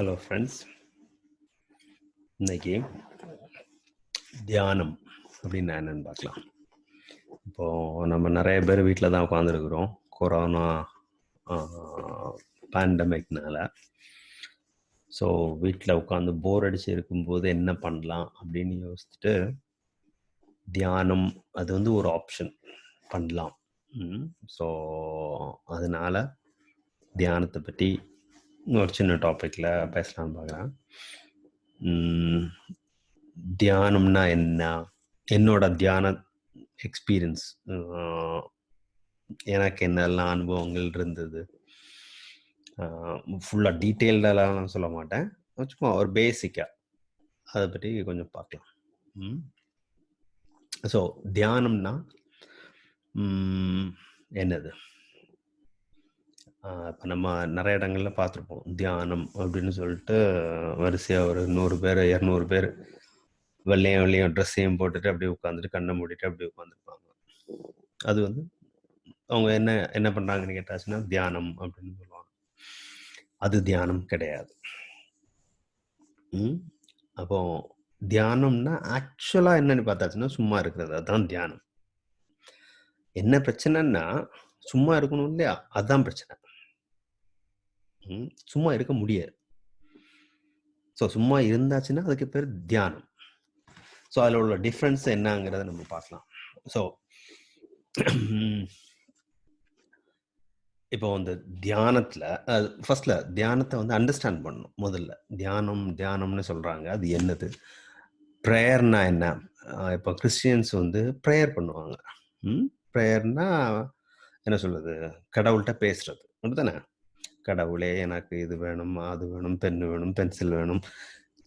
Hello friends இன்னைக்கு தியானம் அப்படின்னு என்னன்னு பார்க்கலாம். இப்போது நம்ம நிறைய பேர் வீட்டில் தான் உட்காந்துருக்குறோம் கொரோனா பேண்டமிக்னால ஸோ வீட்டில் உட்காந்து போர் அடிச்சு இருக்கும்போது என்ன பண்ணலாம் அப்படின்னு யோசிச்சுட்டு தியானம் அது வந்து ஒரு ஆப்ஷன் பண்ணலாம். ஸோ அதனால தியானத்தை பற்றி ஒரு சின்ன டாப்பிக்கில் பேசலாம்னு பார்க்குறேன் தியானம்னா என்ன? என்னோட தியான எக்ஸ்பீரியன்ஸ் எனக்கு என்னெல்லாம் அனுபவங்கள் இருந்தது? ஃபுல்லாக டீட்டெயில்டெல்லாம் நான் சொல்ல மாட்டேன். சும்மா ஒரு பேசிக்காக அதை பற்றி கொஞ்சம் பார்க்கலாம் ஸோ தியானம்னா என்னது? இப்போ நம்ம நிறைய இடங்கள்ல பார்த்துருப்போம் தியானம் அப்படின்னு சொல்லிட்டு வரிசையாக ஒரு நூறு பேர் இரநூறு பேர் வெள்ளையும் வெள்ளையும் ட்ரெஸ்ஸையும் போட்டுட்டு அப்படியே உட்காந்துட்டு கண்ணை மூடிட்டு அப்படியே உட்காந்துருப்பாங்க அது வந்து அவங்க என்ன என்ன பண்ணுறாங்கன்னு கேட்டாச்சுன்னா தியானம் அப்படின்னு சொல்லுவாங்க. அது தியானம் கிடையாது. அப்போ தியானம்னா ஆக்சுவலாக என்னன்னு பார்த்தாச்சுன்னா சும்மா இருக்கிறது. அதுதான் தியானம். என்ன பிரச்சனைன்னா சும்மா இருக்கணும் இல்லையா? அதுதான் பிரச்சனை. சும்மா இருக்க முடியாது. ஸோ சும்மா இருந்தாச்சுன்னா அதுக்கு பேர் தியானம். ஸோ அதில் உள்ள டிஃப்ரென்ஸ் என்னங்கிறத நம்ம பார்க்கலாம். ஸோ இப்போ அந்த தியானத்தில் ஃபர்ஸ்ட்ல தியானத்தை வந்து அண்டர்ஸ்டாண்ட் பண்ணணும். முதல்ல தியானம் தியானம்னு சொல்கிறாங்க அது என்னது? ப்ரேயர்னா என்ன? இப்போ கிறிஸ்டியன்ஸ் வந்து ப்ரேயர் பண்ணுவாங்க. ப்ரேயர்னா என்ன சொல்கிறது கடவுள்கிட்ட பேசுறது. அப்படித்தானே? கடவுளே எனக்கு இது வேணும் அது வேணும் பென் வேணும் பென்சில் வேணும்.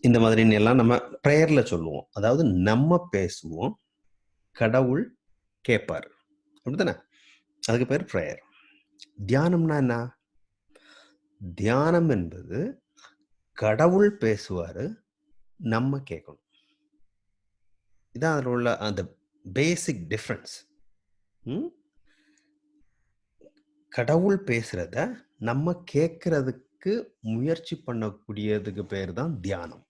இந்த மாதிரி எல்லாம் நம்ம ப்ரேயர்ல சொல்லுவோம். அதாவது நம்ம பேசுவோம் கடவுள் கேட்பார் அப்படித்தானே? அதுக்கு பேர் ப்ரேயர் தியானம்னா என்ன? தியானம் என்பது கடவுள் பேசுவாரு நம்ம கேட்கணும். இதான் அதில் உள்ள அந்த பேசிக் டிஃப்ரென்ஸ் கடவுள் பேசுறத நம்ம கேட்கறதுக்கு முயற்சி பண்ணக்கூடியதுக்கு பேர் தான் தியானம்.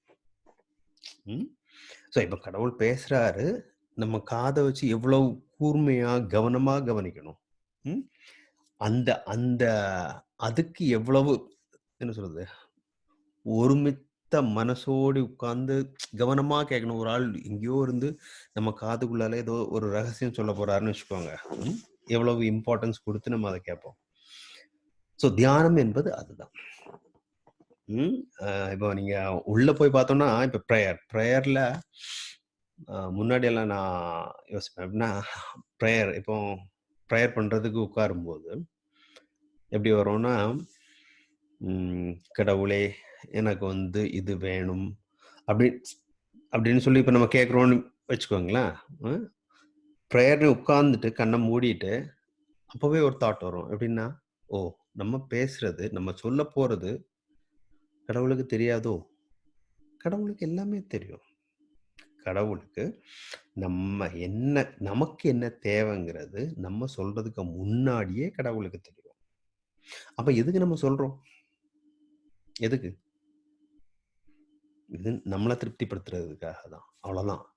ஸோ இப்போ கடவுள் பேசுறாரு நம்ம காதை வச்சு எவ்வளவு கூர்மையா கவனமா கவனிக்கணும். அந்த அந்த அதுக்கு எவ்வளவு என்ன சொல்றது ஒருமித்த மனசோடு உட்கார்ந்து கவனமா கேட்கணும். ஒரு ஆள் எங்கேயோ இருந்து நம்ம காதுக்குள்ளால ஏதோ ஒரு ரகசியம் சொல்ல போறாருன்னு வச்சுக்கோங்க. எவ்வளவு இம்பார்ட்டன்ஸ் கொடுத்து நம்ம அதை கேட்போம். ஸோ தியானம் என்பது அதுதான். இப்போ நீங்க உள்ள போய் பார்த்தோம்னா இப்போ ப்ரேயர் ப்ரேயர்ல முன்னாடி எல்லாம் நான் யோசிப்பேன். அப்படின்னா ப்ரேயர் இப்போ ப்ரேயர் பண்றதுக்கு உட்காரும்போது எப்படி வரும்னா கடவுளே எனக்கு வந்து இது வேணும். அப்படி அப்படின்னு சொல்லி இப்போ நம்ம கேட்குறோன்னு வச்சுக்கோங்களேன் ப்ரேயர்னு உட்காந்துட்டு கண்ணை மூடிட்டு அப்போவே ஒரு தாட் வரும். எப்படின்னா ஓ நம்ம பேசுறது நம்ம சொல்ல போறது கடவுளுக்கு தெரியாதோ? கடவுளுக்கு எல்லாமே தெரியும். கடவுளுக்கு நம்ம என்ன நமக்கு என்ன தேவைங்கிறது நம்ம சொல்றதுக்கு முன்னாடியே கடவுளுக்கு தெரியும். அப்ப எதுக்கு நம்ம சொல்றோம்? எதுக்கு? இது நம்மளை திருப்திப்படுத்துறதுக்காக தான் அவ்வளவுதான்.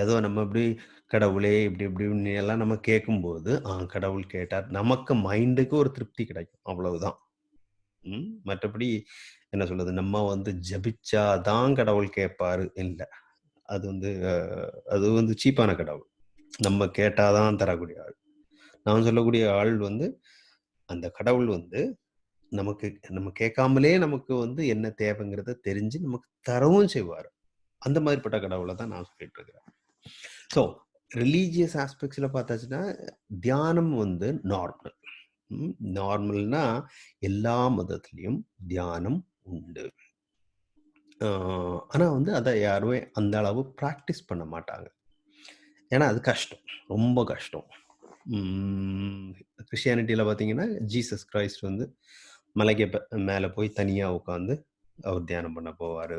ஏதோ நம்ம இப்படி கடவுளே இப்படி இப்படி எல்லாம் நம்ம கேட்கும்போது ஆ கடவுள் கேட்டார். நமக்கு மைண்டுக்கு ஒரு திருப்தி கிடைக்கும். அவ்வளவுதான். ம் மற்றபடி என்ன சொல்றது? நம்ம வந்து ஜபிச்சாதான் கடவுள் கேட்பாரு. இல்லை. அது வந்து அது வந்து சீப்பான கடவுள். நம்ம கேட்டாதான் தரக்கூடிய ஆள். நான் சொல்லக்கூடிய ஆள் வந்து அந்த கடவுள் வந்து நமக்கு நம்ம கேட்காமலே நமக்கு வந்து என்ன தேவைங்கிறத தெரிஞ்சு நமக்கு தரவும் செய்வார். அந்த மாதிரிப்பட்ட கடவுளை தான் நான் சொல்லிட்டு இருக்கிறேன். ஸோ ரிலீஜியஸ் ஆஸ்பெக்ட்ஸில் பார்த்தாச்சுன்னா தியானம் வந்து நார்மல் நார்மல்னா எல்லா மதத்துலேயும் தியானம் உண்டு. ஆனால் வந்து அதை யாருமே அந்த அளவு ப்ராக்டிஸ் பண்ண மாட்டாங்க. ஏன்னா அது கஷ்டம். ரொம்ப கஷ்டம். கிறிஸ்டியானிட்டியில் பார்த்தீங்கன்னா ஜீசஸ் கிரைஸ்ட் வந்து மலைக்கு மேலே போய் தனியாக உட்காந்து அவர் தியானம் பண்ண போவார்.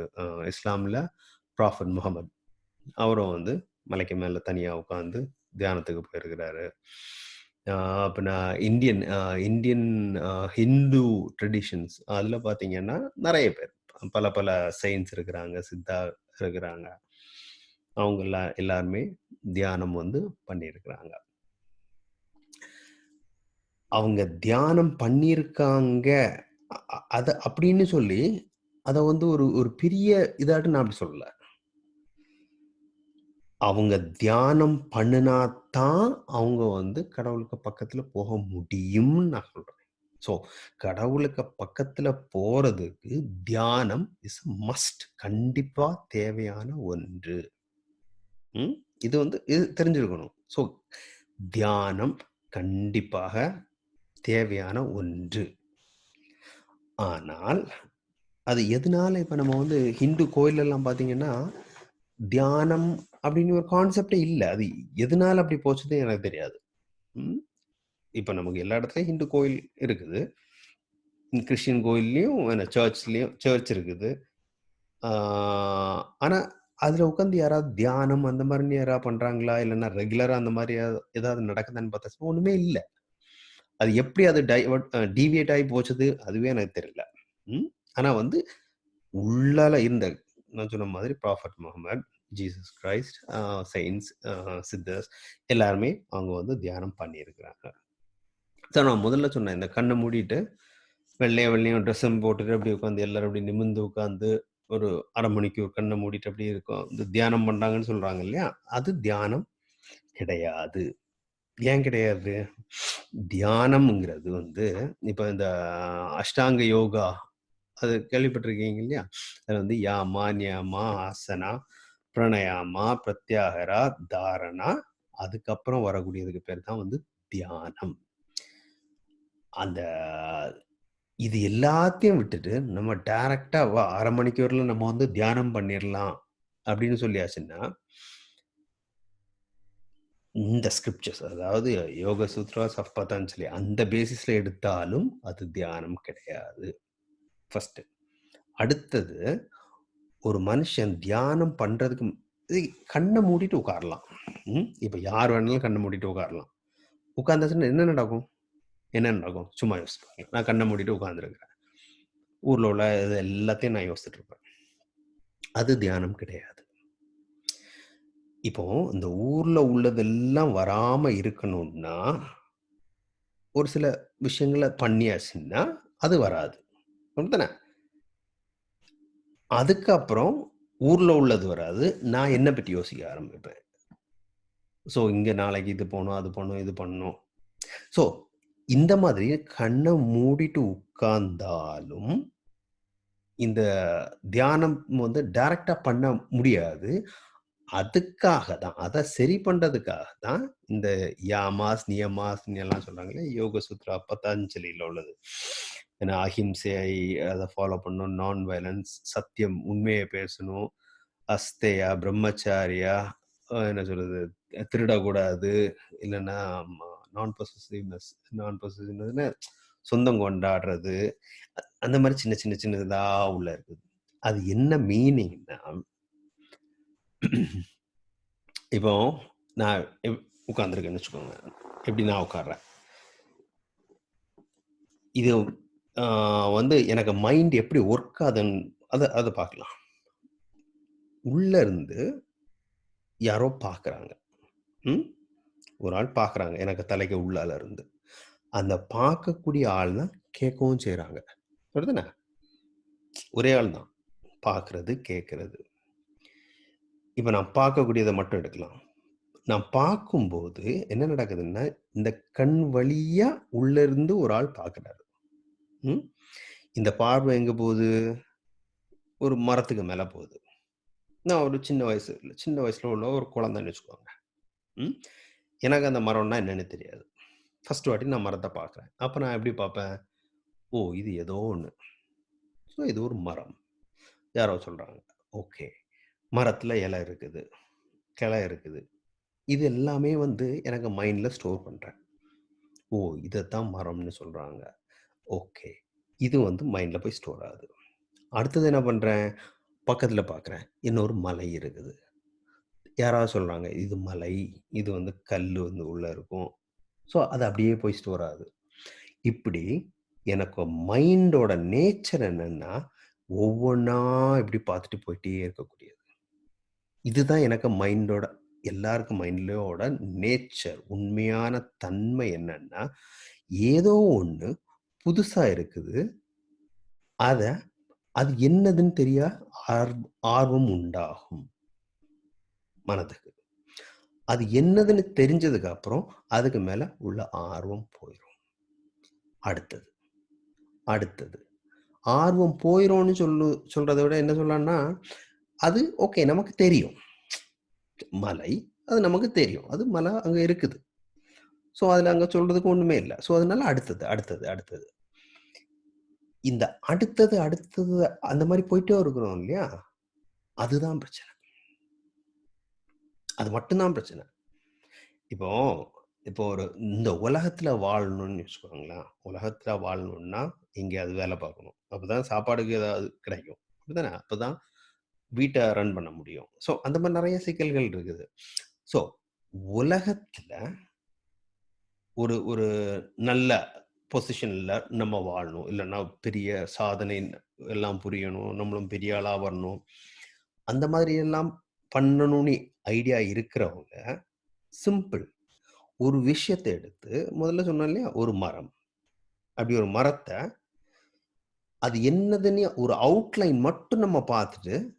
இஸ்லாமில் ப்ராஃபட் முகமது. அவரும் வந்து மலைக்கு மேலே தனியாக உட்காந்து தியானத்துக்கு போயிருக்கிறாரு அப்படின்னா இந்தியன் இந்தியன் ஹிந்து ட்ரெடிஷன்ஸ் அதில் பார்த்தீங்கன்னா நிறைய பேர் பல பல சயின்ஸ் இருக்கிறாங்க, சித்தா இருக்கிறாங்க. அவங்க எல்லா எல்லாருமே தியானம் வந்து பண்ணியிருக்கிறாங்க. அவங்க தியானம் பண்ணியிருக்காங்க. அதை அப்படின்னு சொல்லி, அதை வந்து ஒரு ஒரு பெரிய இதாட்டு நான் அப்படி சொல்லலை அவங்க தியானம் பண்ணினா தான், அவங்க வந்து கடவுளுக்கு பக்கத்துல போக முடியும்னு நான் சொல்றேன். ஸோ, கடவுளுக்கு பக்கத்துல போறதுக்கு தியானம் இஸ் மஸ்ட். கண்டிப்பா தேவையான ஒன்று. இது வந்து இது தெரிஞ்சிருக்கணும். ஸோ, தியானம் கண்டிப்பாக தேவையான ஒன்று. ஆனால், அது எதனால இப்ப நம்ம வந்து ஹிந்து கோயிலெல்லாம் பார்த்தீங்கன்னா, தியானம் அப்படின்னு ஒரு கான்செப்டே இல்லை அது எதனால அப்படி போச்சுன்னு எனக்கு தெரியாது. ம். நமக்கு எல்லா இடத்துலையும் ஹிந்து கோயில் இருக்குது. கிறிஸ்டின் கோயில்லையும் என்ன சர்ச் இருக்குது. ஆனால் அதில் உட்காந்து யாராவது தியானம் அந்த மாதிரி யாராவது பண்ணுறாங்களா இல்லைன்னா ரெகுலராக அந்த மாதிரி ஏதாவது நடக்குதான்னு பார்த்தா ஒன்றுமே இல்லை அது எப்படி அது டைவர்ட் டிவியேட் டீவியேட் ஆயி போச்சது, அதுவே எனக்கு தெரியல. ம். வந்து, உள்ளால இருந்த நான் சொன்ன மாதிரி ப்ராஃபட் முகமது ஜீசஸ் கிரைஸ்ட், அ சித்தர்ஸ் எல்லாருமே அவங்க வந்து தியானம் பண்ணியிருக்கிறாங்க. ஸோ நான் முதல்ல சொன்னேன். இந்த கண்ணை மூடிட்டு, வெள்ளையும் வெள்ளையும் ட்ரெஸ்ஸும் போட்டுட்டு அப்படியே உட்காந்து எல்லாரும் அப்படியே நிமிர்ந்து உட்காந்து, ஒரு அரை மணிக்கு ஒரு கண்ணை மூடிட்டு அப்படியே இருக்கும். இந்த தியானம் பண்ணுறாங்கன்னு சொல்றாங்க இல்லையா? அது தியானம் கிடையாது. ஏன் கிடையாது? தியானம்ங்கிறது வந்து, இப்போ இந்த அஷ்டாங்க யோகா, அது கேள்விப்பட்டிருக்கீங்க இல்லையா? அது வந்து யாமா, நியாமா, ஆசனா, பிரணயாமா பிரத்யாகரா தாரணா, அதுக்கப்புறம் வரக்கூடியதுக்கு பேர் தான் வந்து தியானம். அந்த இது எல்லாத்தையும் விட்டுட்டு, நம்ம டைரக்டா வா அரை மணிக்கூர்ல நம்ம வந்து தியானம் பண்ணிடலாம் அப்படின்னு சொல்லியாச்சுன்னா இந்த ஸ்கிரிப்சர்ஸ் அதாவது யோக சூத்ராஸ் ஆஃப் சொல்லி அந்த பேசிஸ்ல எடுத்தாலும் அது தியானம் கிடையாது. ஃபர்ஸ்ட் அடுத்தது, ஒரு மனுஷன் தியானம் பண்றதுக்கு கண்ணை மூடிட்டு உட்காரலாம். ம். இப்ப யார் வேணாலும் கண்ணை மூடிட்டு உட்காரலாம். உட்காந்தாச்சுன்னா என்ன நடக்கும்? என்ன நடக்கும்? சும்மா யோசிப்பாங்க நான் கண்ணை மூடிட்டு உட்காந்துருக்கிறேன் ஊர்ல உள்ள இது எல்லாத்தையும் நான் யோசிச்சுட்டு இருப்பேன். அது தியானம் கிடையாது. இப்போ இந்த ஊர்ல உள்ளதெல்லாம் வராம இருக்கணும்னா, ஒரு சில விஷயங்களை பண்ணியாச்சுன்னா, அது வராது. அப்படித்தானே? அதுக்கப்புறம் ஊர்ல உள்ளது வராது. நான் என்ன பற்றி யோசிக்க ஆரம்பிப்பேன். ஸோ, இங்க நாளைக்கு இது போகணும் அது பண்ணும் இது பண்ணணும். ஸோ, இந்த மாதிரி கண்ணை மூடிட்டு உட்கார்ந்தாலும், இந்த தியானம் வந்து டைரக்டா பண்ண முடியாது. அதுக்காக தான், அதை சரி பண்றதுக்காக தான் இந்த யாமாஸ், நியமாஸ் எல்லாம் சொல்றாங்களே யோக சூத்ரா பத்தாஞ்சலியில் உள்ளது. ஏன்னா அஹிம்சையை அதை ஃபாலோ பண்ணணும், நான் வயலன்ஸ், சத்தியம் உண்மையை பேசணும், அஸ்தையா பிரம்மச்சாரியா, என்ன சொல்றது, திருடக்கூடாது, இல்லைன்னா நான் பொசசிவ்னஸ் நான் பொசசிவ்னஸ்னா சொந்தம் கொண்டாடுறது, அந்த மாதிரி சின்ன சின்ன சின்னதாக உள்ள இருக்குது. அது என்ன மீனிங்னா இப்போ நான் எப் வச்சுக்கோங்க. எப்படி நான் உட்காடுறேன் இது வந்து எனக்கு மைண்ட் எப்படி ஒர்க் ஆகுதுன்னு அதை அதை பார்க்கலாம். உள்ள இருந்து யாரோ பார்க்குறாங்க. ம். ஒரு ஆள் பார்க்குறாங்க. எனக்கு தலைக்கு உள்ளால இருந்து. அந்த பார்க்கக்கூடிய ஆள் தான் கேட்கவும் செய்கிறாங்க ஒரே ஆள் தான். பார்க்கறது கேட்கறது இப்போ நான் பார்க்கக்கூடியதை மட்டும் எடுக்கலாம். நான் பார்க்கும்போது என்ன நடக்குதுன்னா, இந்த கண் வழியாக உள்ள இருந்து ஒரு ஆள் பார்க்குறாரு. ம். இந்த பார்வை எங்கே போகுது? ஒரு மரத்துக்கு மேலே போகுது. நான் ஒரு சின்ன வயசு சின்ன வயசில் உள்ள ஒரு குழந்தைன்னு வச்சுக்கோங்க. ம். எனக்கு அந்த மரம்னா என்னன்னு தெரியாது. ஃபஸ்ட் வாட்டி நான் மரத்தை பார்க்குறேன். அப்போ நான் எப்படி பார்ப்பேன்? ஓ! இது ஏதோ ஒன்று ஸோ இது ஒரு மரம். யாரோ சொல்கிறாங்க ஓகே. மரத்தில் இலை இருக்குது. கிளை இருக்குது. இது எல்லாமே வந்து எனக்கு மைண்டில் ஸ்டோர் பண்ணுறேன் ஓ! இதத்தான் மரம்னு சொல்கிறாங்க ஓகே. இது வந்து மைண்டில் போய் ஸ்டோர் ஆகுது. அடுத்தது என்ன பண்ணுறேன் பக்கத்தில் பார்க்குறேன். இன்னொரு மலை இருக்குது. யாராவது சொல்கிறாங்க இது மலை. இது வந்து கல் வந்து உள்ளே இருக்கும். ஸோ அது அப்படியே போய் ஸ்டோர் ஆகுது. இப்படி எனக்கு மைண்டோட நேச்சர் என்னென்னா ஒவ்வொன்றா இப்படி பார்த்துட்டு போயிட்டே இருக்கக்கூடியது. இதுதான் எனக்கு மைண்டோட எல்லாருக்கும் மைண்ட்லோட நேச்சர். உண்மையான தன்மை என்னன்னா, ஏதோ ஒன்று புதுசாக இருக்குது. அதை அது என்னதுன்னு தெரிய ஆர் ஆர்வம் உண்டாகும். மனதுக்கு. அது என்னதுன்னு தெரிஞ்சதுக்கு அப்புறம், அதுக்கு மேல உள்ள ஆர்வம் போயிடும் அடுத்தது, அடுத்தது. ஆர்வம் போயிரும்னு சொல்லு சொல்றத விட என்ன சொல்லலாம்னா, அது ஓகே நமக்கு தெரியும். மலை, அது நமக்கு தெரியும். அது மலை அங்கே இருக்குது. ஸோ, அதில் அங்கே சொல்றதுக்கு ஒன்றுமே இல்லை ஸோ, அதனால அடுத்தது, அடுத்தது, அடுத்தது. இந்த அடுத்தது, அடுத்தது அந்த மாதிரி போயிட்டே இருக்கிறோம் இல்லையா? அதுதான் பிரச்சனை. அது மட்டும் தான் பிரச்சனை. இப்போ இப்போ ஒரு இந்த உலகத்துல வாழணும்னு வச்சுக்கோங்களேன். உலகத்துல வாழணும்னா, எங்கேயாவது வேலை பார்க்கணும். அப்பதான் சாப்பாடுக்கு ஏதாவது கிடைக்கும். அப்படிதானே? அப்பதான் வீட்டை ரன் பண்ண முடியும். ஸோ, அந்த மாதிரி நிறைய சிக்கல்கள் இருக்குது. ஸோ, உலகத்துல ஒரு ஒரு நல்ல பொசிஷன்ல நம்ம வாழணும். இல்லைன்னா பெரிய சாதனை எல்லாம் புரியணும். நம்மளும் பெரிய ஆளா வரணும். அந்த மாதிரி எல்லாம் பண்ணணும்னு ஐடியா இருக்கிறவங்க, சிம்பிள். ஒரு விஷயத்தை எடுத்து முதல்ல சொன்னோம் இல்லையா? ஒரு மரம். அப்படி ஒரு மரத்தை அது என்னதுன்னு ஒரு அவுட்லைன் மட்டும் நம்ம பார்த்துட்டு,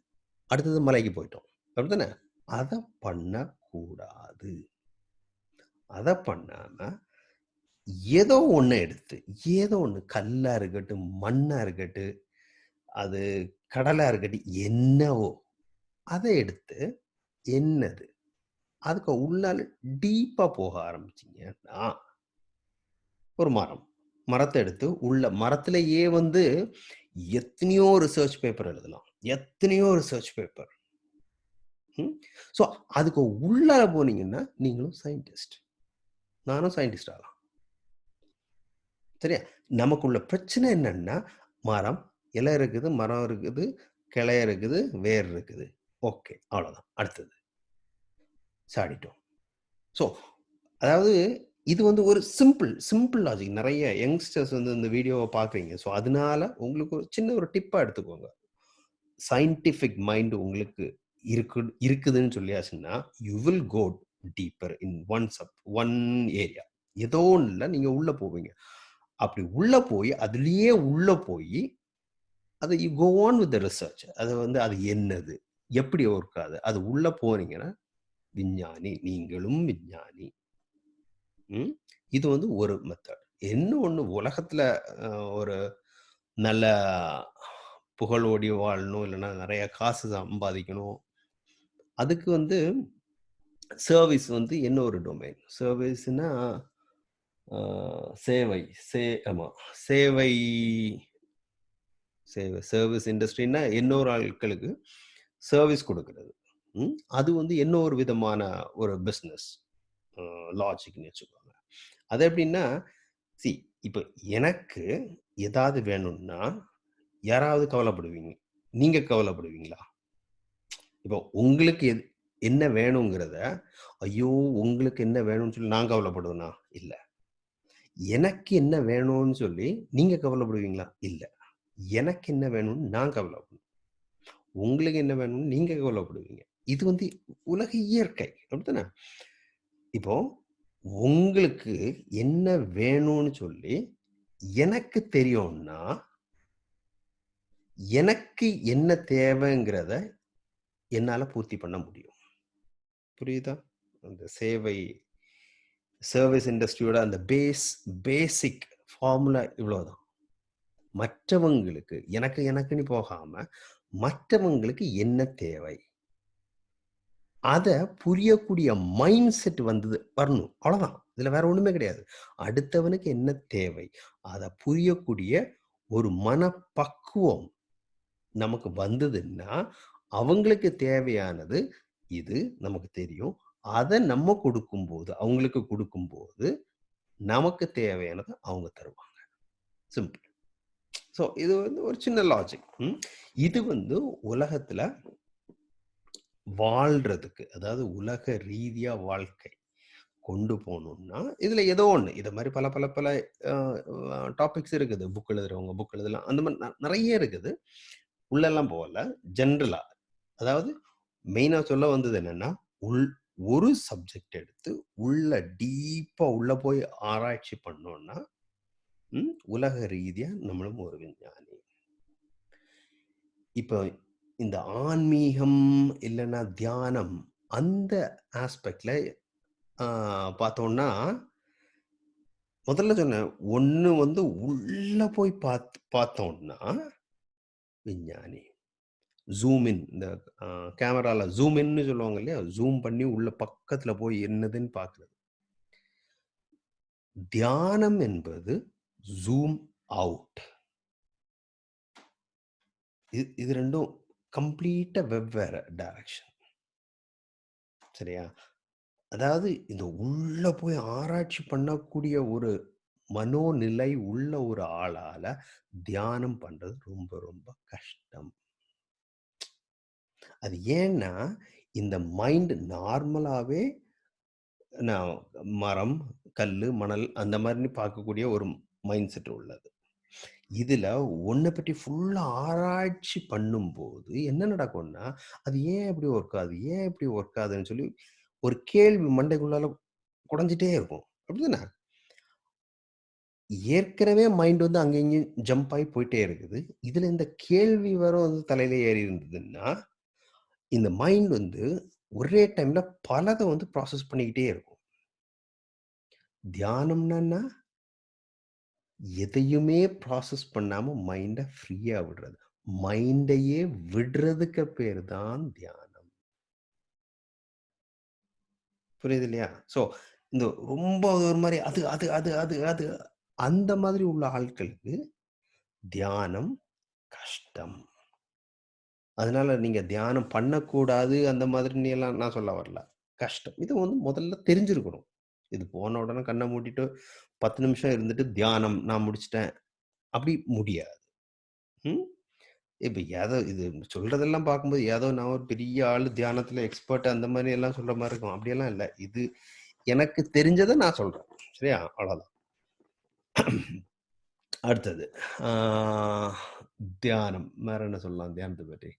அடுத்தது மலைக்கு போயிட்டோம். அப்படித்தானே? அதை பண்ணக்கூடாது. அதை பண்ணாம, ஏதோ ஒன்று எடுத்து, ஏதோ ஒன்று கல்லா இருக்கட்டும், மண்ணாக இருக்கட்டும், அது கடலாக இருக்கட்டும், என்னவோ அதை எடுத்து என்னது? அதுக்கு உள்ளால டீப்பாக போக ஆரம்பிச்சிங்கன்னா ஒரு மரம். மரத்தை எடுத்து உள்ள மரத்திலேயே வந்து எத்தனையோ ரிசர்ச் பேப்பர் எழுதலாம். எத்தனையோ ரிசர்ச் பேப்பர். ம். ஸோ, அதுக்கு உள்ளால போனீங்கன்னா, நீங்களும் சயின்டிஸ்ட். நானும் சயின்டிஸ்ட் ஆகலாம். சரியா? நமக்குள்ள பிரச்சனை என்னன்னா, மரம், இலை இருக்குது, மரம் இருக்குது, கிளை இருக்குது, வேர் இருக்குது. ஓகே. அவ்வளோதான். அடுத்தது. சாடிட்டோம். ஸோ, அதாவது இது வந்து ஒரு சிம்பிள் சிம்பிள் லாஜிக். நிறைய யங்ஸ்டர்ஸ் வந்து இந்த வீடியோவை பார்க்குறீங்க. ஸோ, அதனால உங்களுக்கு ஒரு சின்ன ஒரு டிப்பாக எடுத்துக்கோங்க. சயின்டிஃபிக் மைண்ட் உங்களுக்கு இருக்கு இருக்குதுன்னு சொல்லியாச்சுன்னா, you will go deeper in one sub one area. ஏதோ ஒன்றில் நீங்கள் உள்ளே போவீங்க. அப்படி உள்ள போய், அதுலேயே உள்ள போய் அது you go on with the research. அது வந்து அது என்னது? எப்படி ஒர்க்காது அது உள்ள போனீங்கன்னா, விஞ்ஞானி. நீங்களும் விஞ்ஞானி. இது வந்து ஒரு மெத்தட். என்ன ஒன்று உலகத்தில் ஒரு நல்ல புகழோடி வாழணும், இல்லைன்னா நிறைய காசு சம்பாதிக்கணும். அதுக்கு வந்து சர்வீஸ் வந்து என்ன ஒரு டொமைன். சர்வீஸ்ன்னா, சேவை. சே ஆமா. சேவை சேவை சர்வீஸ் இண்டஸ்ட்ரின்னா இன்னொரு ஆட்களுக்கு சர்வீஸ் கொடுக்கறது ம். அது வந்து இன்னொரு விதமான ஒரு பிஸ்னஸ் லாஜிக்னு வச்சுக்கோங்க. அது எப்படின்னா, சி இப்போ எனக்கு ஏதாவது வேணும்னா, யாராவது கவலைப்படுவீங்க. நீங்கள் கவலைப்படுவீங்களா? இப்போ உங்களுக்கு எது என்ன வேணுங்கிறத, ஐயோ! உங்களுக்கு என்ன வேணும்னு சொல்லி நான் கவலைப்படுவேனா? இல்லை எனக்கு என்ன வேணும்னு சொல்லி நீங்க கவலைப்படுவீங்களா? இல்ல. எனக்கு என்ன வேணும்னு நான் கவலைப்படுவேன். உங்களுக்கு என்ன வேணும்னு நீங்க கவலைப்படுவீங்க. இது வந்து உலக இயற்கை. அப்படித்தானே? இப்போ உங்களுக்கு என்ன வேணும்னு சொல்லி எனக்கு தெரியும்னா எனக்கு என்ன தேவைங்கிறத என்னால பூர்த்தி பண்ண முடியும். புரியுதா? அந்த சேவை சர்வீஸ் இண்டஸ்ட்ரியோட அந்த பேஸ் பேசிக் ஃபார்முலா இவ்வளோதான் மற்றவங்களுக்கு எனக்கு எனக்குன்னு போகாம, மற்றவங்களுக்கு என்ன தேவை? அதை புரியக்கூடிய மைண்ட் செட் வந்தது வரணும். அவ்வளோதான். இதில் வேற ஒன்றுமே கிடையாது. அடுத்தவனுக்கு என்ன தேவை? அதை புரியக்கூடிய ஒரு மனப்பக்குவம் நமக்கு வந்ததுன்னா, அவங்களுக்கு தேவையானது இது நமக்கு தெரியும். அதை நம்ம கொடுக்கும்போது அவங்களுக்கு கொடுக்கும்போது நமக்கு தேவையானதை அவங்க தருவாங்க. சிம்பிள். ஸோ, இது வந்து ஒரு சின்ன லாஜிக். இது வந்து உலகத்துல வாழ்றதுக்கு, அதாவது உலக ரீதியா வாழ்க்கை கொண்டு போகணும்னா இதுல ஏதோ ஒண்ணு. இது மாதிரி பல பல பல டாபிக்ஸ் இருக்குது. புக் எழுதுறவங்க புக் எழுதலாம். அந்த மாதிரி நிறைய இருக்குது. உள்ளெல்லாம் போகல. ஜென்ரலா. அதாவது மெயினா சொல்ல வந்தது என்னன்னா, உள் ஒரு சப்ஜெக்ட் எடுத்து உள்ள டீப்பா உள்ள போய் ஆராய்ச்சி பண்ணோம்னா, உலக ரீதியா நம்மளும் ஒரு விஞ்ஞானி. இப்போ இந்த ஆன்மீகம் இல்லைன்னா தியானம் அந்த ஆஸ்பெக்ட்ல பார்த்தோம்னா முதல்ல சொன்னேன். ஒன்று வந்து உள்ள போய் பார்த்து பார்த்தோம்னா விஞ்ஞானி. ஜூம் இன் இந்த கேமராவில் கேமரால ஜூம் இன்னு சொல்லுவாங்க இல்லையா? ஜூம் பண்ணி உள்ள பக்கத்துல போய் என்னதுன்னு பார்க்குறது. தியானம் என்பது ஜூம் அவுட். இது இது 2ம் கம்ப்ளீட்டா வெவ்வேறு டைரக்ஷன். சரியா? அதாவது இந்த உள்ள போய் ஆராய்ச்சி பண்ணக்கூடிய ஒரு மனோநிலை உள்ள ஒரு ஆளால தியானம் பண்றது ரொம்ப ரொம்ப கஷ்டம். அது ஏன்னா, இந்த மைண்ட் நார்மலாகவே நான் மரம், கல் மணல் அந்த மாதிரி பார்க்கக்கூடிய ஒரு மைண்ட் செட் உள்ளது. இதில் ஒன்றை பற்றி ஃபுல்லாக ஆராய்ச்சி பண்ணும்போது என்ன நடக்கும்னா, அது ஏன் இப்படி ஒர்க் ஆகுது? ஏன் இப்படி ஒர்க் ஆகுதுன்னு சொல்லி ஒரு கேள்வி மண்டைக்குள்ளால குடஞ்சிட்டே இருக்கும். அப்படிதானே? ஏற்கனவே மைண்ட் வந்து அங்கே இங்கேயும் ஜம்ப் ஆகி போயிட்டே இருக்குது. இதில் இந்த கேள்வி வரும் வந்து தலையில ஏறி இருந்ததுன்னா, இந்த மைண்ட் வந்து ஒரே டைம்ல பலதை வந்து ப்ராசஸ் பண்ணிக்கிட்டே இருக்கும். தியானம்னா எதையுமே ப்ராசஸ் பண்ணாம மைண்டை ஃப்ரீயா விடுறது. மைண்டையே விடுறதுக்கு பேர் தான் தியானம். புரியுது இல்லையா? ஸோ இந்த ரொம்ப ஒரு மாதிரி அது அது அது அது அது அந்த மாதிரி உள்ள ஆட்களுக்கு தியானம் கஷ்டம். அதனால நீங்க தியானம் பண்ணக்கூடாது அந்த மாதிரின்னு எல்லாம் நான் சொல்ல வரல. கஷ்டம். இது வந்து முதல்ல தெரிஞ்சிருக்கணும். இது போன உடனே கண்ணை மூடிட்டு 10 நிமிஷம் இருந்துட்டு தியானம் நான் முடிச்சிட்டேன் அப்படி முடியாது. ம். இப்ப ஏதோ இது சொல்றதெல்லாம் பார்க்கும்போது ஏதோ நான் ஒரு பெரிய ஆள் தியானத்துல எக்ஸ்பர்ட் அந்த மாதிரி எல்லாம் சொல்ற மாதிரி இருக்கும். அப்படியெல்லாம் இல்ல. இது எனக்கு தெரிஞ்சதை நான் சொல்றேன். சரியா? அவ்வளோதான். அடுத்தது. தியானம். வேற என்ன சொல்லலாம் தியானத்தை பற்றி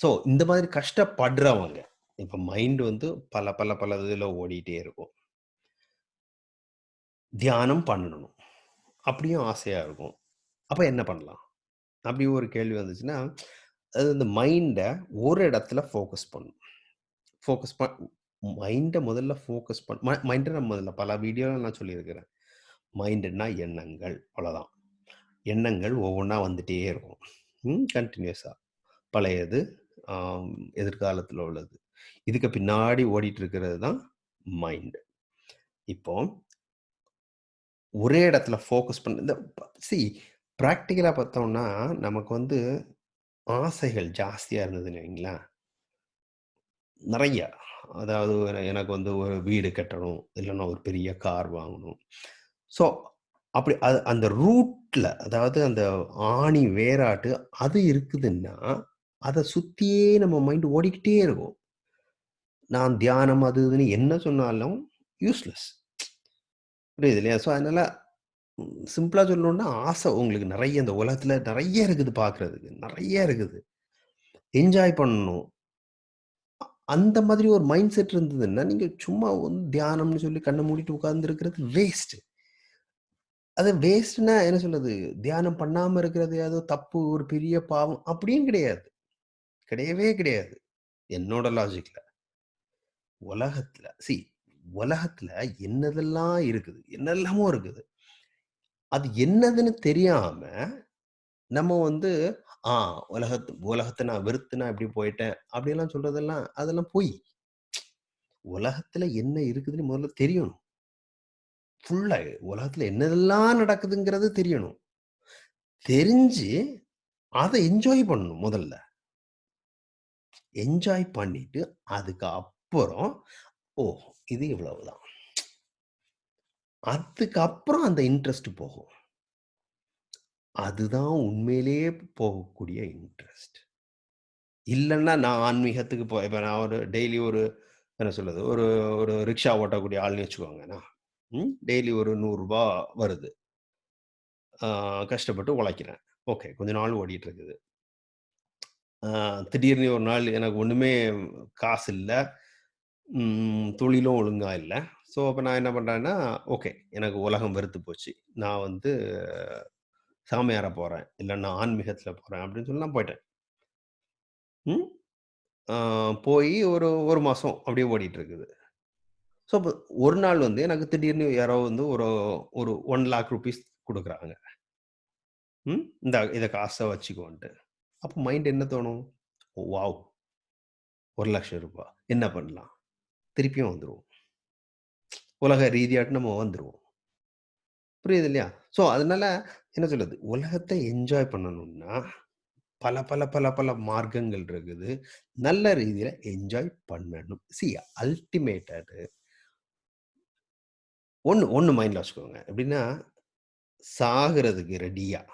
ஸோ இந்த மாதிரி கஷ்டப்படுறவங்க, இப்போ மைண்ட் வந்து பல பல பல இதில் ஓடிட்டே இருக்கும். தியானம் பண்ணணும். அப்படியும் ஆசையாக இருக்கும். அப்போ என்ன பண்ணலாம்? அப்படி ஒரு கேள்வி வந்துச்சுன்னா, அது இந்த மைண்டை ஒரு இடத்துல ஃபோக்கஸ் பண்ணும். ஃபோக்கஸ் பண் மைண்டை முதல்ல ஃபோக்கஸ் பண் ம நான் முதல்ல பல வீடியோவில் நான் சொல்லியிருக்கிறேன். மைண்டுன்னா எண்ணங்கள். அவ்வளோதான். எண்ணங்கள் ஒவ்வொன்றா வந்துட்டே இருக்கும். ம். பழையது, எதிர்காலத்தில் உள்ளது. இதுக்கு பின்னாடி ஓடிட்டு இருக்கிறது தான் மைண்டு இப்போ ஒரே இடத்துல ஃபோக்கஸ் பண்ண இந்த சி ப்ராக்டிக்கலாக பார்த்தோம்னா, நமக்கு வந்து ஆசைகள் ஜாஸ்தியாக இருந்ததுன்னு வைங்களேன். நிறையா அதாவது எனக்கு வந்து ஒரு வீடு கட்டணும். இல்லைன்னா ஒரு பெரிய கார் வாங்கணும். ஸோ அப்படி அது அந்த ரூட்டில் அதாவது அந்த ஆணி வேராட்டு அது இருக்குதுன்னா, அதை சுற்றியே நம்ம மைண்ட் ஓடிக்கிட்டே இருக்கும். நான் தியானம் அது இதுன்னு என்ன சொன்னாலும் யூஸ்லெஸ். புரியுது இல்லையா? ஸோ அதனால சிம்பிளாக சொல்லணுன்னா சொல்லணும்னா, ஆசை உங்களுக்கு நிறைய இந்த உலகத்தில் நிறைய இருக்குது பார்க்குறதுக்கு நிறைய இருக்குது. என்ஜாய் பண்ணணும். அந்த மாதிரி ஒரு மைண்ட் செட் இருந்ததுன்னா, நீங்கள் சும்மா வந்து தியானம்னு சொல்லி கண்ணை மூடிட்டு உட்கார்ந்திருக்கிறது வேஸ்ட்டு அது வேஸ்ட்னா என்ன சொல்லுது தியானம் பண்ணாமல் இருக்கிறது ஏதோ தப்பு, ஒரு பெரிய பாவம் அப்படியும் கிடையாது. கிடையவே கிடையாது. என்னோட லாஜிக்ல. உலகத்துல சி உலகத்துல என்னதெல்லாம் இருக்குது? என்னெல்லாமோ இருக்குது. அது என்னதுன்னு தெரியாம, நம்ம வந்து ஆ உலகத்து உலகத்தை நான் வெறுத்து நான் இப்படி போயிட்டேன். அப்படிலாம் சொல்றதெல்லாம் அதெல்லாம் பொய். உலகத்துல என்ன இருக்குதுன்னு முதல்ல தெரியணும். ஃபுல்லா உலகத்துல என்னதெல்லாம் நடக்குதுங்கிறது தெரியணும். தெரிஞ்சு அதை என்ஜாய் பண்ணணும் முதல்ல. என்ஜாய் பண்ணிட்டு, அதுக்கு அப்புறம், ஓ! இது இவ்வளவுதான். அதுக்கப்புறம் அந்த இன்ட்ரெஸ்ட் போகும். அதுதான் உண்மையிலேயே போகக்கூடிய இன்ட்ரெஸ்ட். இல்லைன்னா நான் ஆன்மீகத்துக்கு போ இப்போ நான் ஒரு டெய்லி ஒரு என்ன சொல்லுது ஒரு ஒரு ரிக்ஷா ஓட்டக்கூடிய ஆள்னு வச்சுக்கோங்கண்ணா. ம். டெய்லி ஒரு நூறுரூபா வருது. கஷ்டப்பட்டு உழைக்கிறேன். ஓகே. கொஞ்ச நாள் ஓடிட்டு இருக்குது. திடீர்னு ஒரு நாள் எனக்கு ஒன்றுமே காசு இல்லை தொழிலும் ஒழுங்காக இல்லை ஸோ, அப்போ நான் என்ன பண்ணுறேன்னா ஓகே எனக்கு உலகம் வெறுத்து போச்சு. நான் வந்து சாமியார போகிறேன் இல்லை நான் ஆன்மீகத்தில் போகிறேன் அப்படின்னு சொல்லி நான் போயிட்டேன். ம். ஒரு ஒரு மாதம் அப்படியே ஓடிட்டு இருக்குது. ஸோ, இப்போ ஒரு நாள் வந்து எனக்கு திடீர்னு யாரோ வந்து ஒரு ஒரு ஒன் லேக் ருபீஸ் கொடுக்குறாங்க ம். இந்த இதை காசை வச்சுக்கோன்ட்டு. அப்போ மைண்ட் என்ன தோணும்? ஓ வாவ்! ₹1,00,000 என்ன பண்ணலாம்? திருப்பியும் வந்துடுவோம் உலக ரீதியாட்டு நம்ம வந்துடுவோம் புரியுது இல்லையா? ஸோ, அதனால என்ன சொல்லுது உலகத்தை என்ஜாய் பண்ணணும்னா, பல பல பல பல மார்க்கங்கள் இருக்குது. நல்ல ரீதியில என்ஜாய் பண்ணணும். சி அல்டிமேட்டட் ஒன்று ஒன்று மைண்டில் வச்சுக்கோங்க. எப்படின்னா, சாகிறதுக்கு ரெடியாக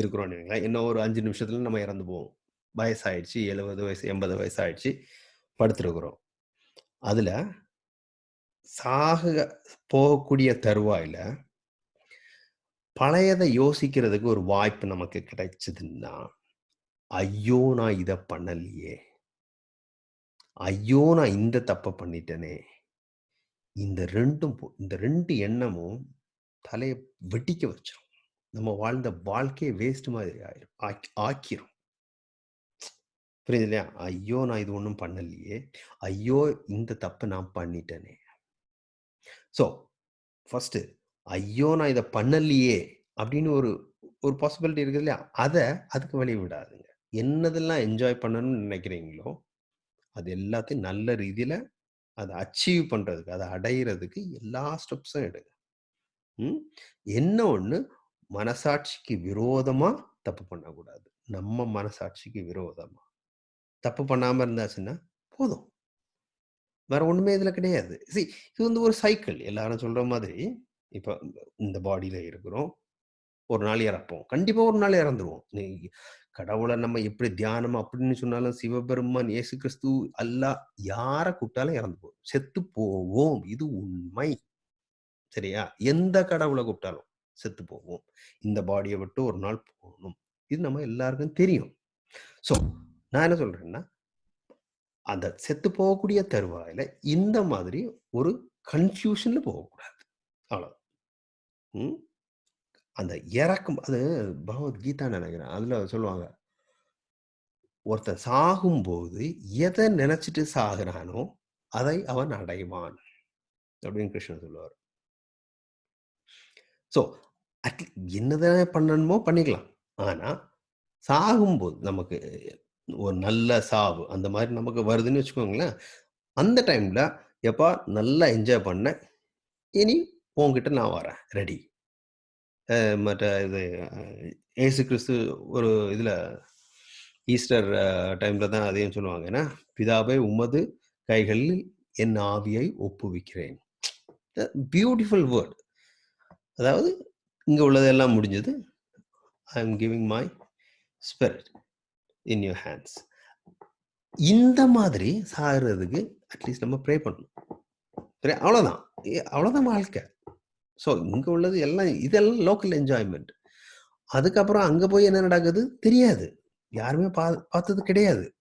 இருக்கிறோம்னு வைங்களேன். இன்னும் ஒரு அஞ்சு நிமிஷத்துல நம்ம இறந்து போவோம். வயசாயிடுச்சு. 70 வயசு, 80 வயசு ஆயிடுச்சு. படுத்திருக்கிறோம். அதுல சாக போகக்கூடிய தருவாயில பழையதை யோசிக்கிறதுக்கு ஒரு வாய்ப்பு நமக்கு கிடைச்சதுன்னா, ஐயோ! நான் இதை பண்ணலையே! ஐயோ! நான் இந்த தப்பை பண்ணிட்டேனே! இந்த ரெண்டும் போ இந்த ரெண்டு எண்ணமும் தலையை வெடிக்க வச்சிடும் நம்ம வாழ்ந்த வாழ்க்கையே வேஸ்ட் மாதிரி ஆயிரும். ஆக்கிரும். புரியுது இல்லையா? ஐயோ! நான் இது ஒன்றும் பண்ணலையே! ஐயோ! இந்த தப்பை நான் பண்ணிட்டேனே! ஸோ, ஃபஸ்ட்டு ஐயோ! நான் இதை பண்ணலையே! அப்படின்னு ஒரு ஒரு பாசிபிலிட்டி இருக்குது இல்லையா? அதை அதுக்கு வழி விடாதுங்க என்னதெல்லாம் என்ஜாய் பண்ணணும்னு நினைக்கிறீங்களோ, அது எல்லாத்தையும் நல்ல ரீதியில் அதை அச்சீவ் பண்ணுறதுக்கு அதை அடையிறதுக்கு எல்லா ஸ்டெப்ஸும் எடுங்க. ம். என்ன ஒன்று மனசாட்சிக்கு விரோதமா தப்பு பண்ணக்கூடாது. நம்ம மனசாட்சிக்கு விரோதமா. தப்பு பண்ணாம இருந்தாச்சுன்னா போதும். வேற ஒண்ணுமே இதுல கிடையாது. சி இது வந்து ஒரு சைக்கிள். எல்லாரும் சொல்ற மாதிரி, இப்ப இந்த பாடியில இருக்கிறோம். ஒரு நாள் இறப்போம். கண்டிப்பா ஒரு நாள் இறந்துருவோம். நீ நம்ம எப்படி தியானம் அப்படின்னு சொன்னாலும், சிவபெருமான், இயேசு கிறிஸ்து, அல்லாஹ் யார கூப்பிட்டாலும் இறந்து போவோம். செத்து போவோம். இது உண்மை. சரியா? எந்த கடவுளை கூப்பிட்டாலும் செத்து போவோம். இந்த பாடியை விட்டு ஒரு நாள் போகணும் இது நம்ம எல்லாருக்கும் தெரியும். ஸோ, நான் என்ன சொல்றேன்னா, அந்த செத்து போகக்கூடிய தருவாயில இந்த மாதிரி ஒரு கன்ஃப்யூஷன்ல போகக்கூடாது. அவ்வளோ அந்த இறக்கும் அது பகவத்கீதா நினைக்கிறேன் அதுல சொல்லுவாங்க. ஒருத்தன் சாகும்போது எதை நினைச்சிட்டு சாகுறானோ, அதை அவன் அடைவான். அப்படின்னு கிருஷ்ணன் சொல்லுவார் ஸோ, அட்லீ என்னதான பண்ணணுமோ பண்ணிக்கலாம். ஆனால் சாகும்போது நமக்கு ஒரு நல்ல சாவு, அந்த மாதிரி நமக்கு வருதுன்னு வச்சுக்கோங்களேன். அந்த டைமில் "எப்பா நல்லா என்ஜாய் பண்ணேன். இனி உங்ககிட்ட நான் வரேன். ரெடி." மற்ற இது ஏசு கிறிஸ்து ஒரு இதில் ஈஸ்டர் டைமில் தான் அதையும் சொல்லுவாங்க. ஏன்னா பிதாவை உமது கைகளில் என் ஆவியை ஒப்புவிக்கிறேன்." Beautiful word. அதாவது, இங்கே உள்ளதெல்லாம் முடிஞ்சது. I am giving my spirit in your hands. இந்த மாதிரி சாகிறதுக்கு அட்லீஸ்ட் நம்ம ப்ரே பண்ணணும். ப்ரே அவ்வளோதான். அவ்வளோதான் வாழ்க்கை. ஸோ, இங்கே உள்ளது எல்லாம் இதெல்லாம் லோக்கல் என்ஜாய்மெண்ட் அதுக்கப்புறம் அங்கே போய் என்ன நடக்குது? தெரியாது. யாருமே பா பார்த்தது கிடையாது.